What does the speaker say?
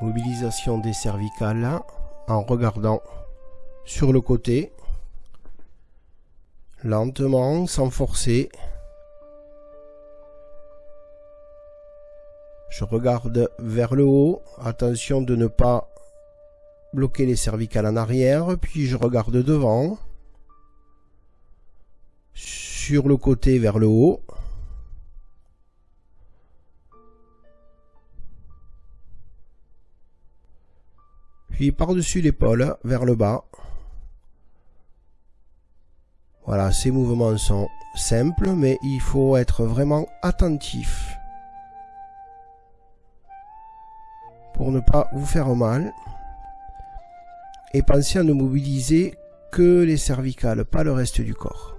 Mobilisation des cervicales en regardant sur le côté, lentement, sans forcer. Je regarde vers le haut, attention de ne pas bloquer les cervicales en arrière, puis je regarde devant, sur le côté vers le haut. Puis par-dessus l'épaule, vers le bas. Voilà, ces mouvements sont simples, mais il faut être vraiment attentif pour ne pas vous faire mal. Et pensez à ne mobiliser que les cervicales, pas le reste du corps.